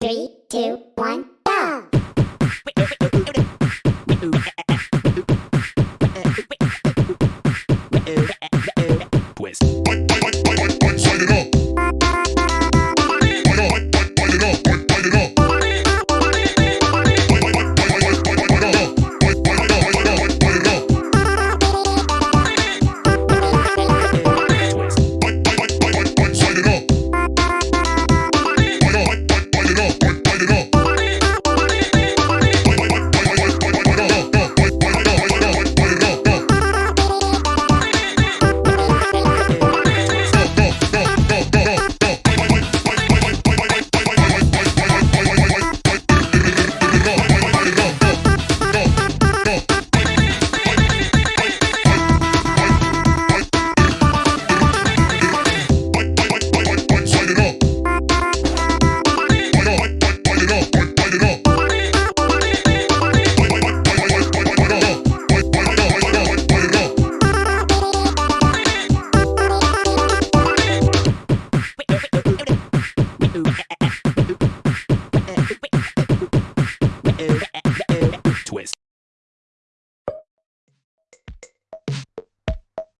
Three, two, one.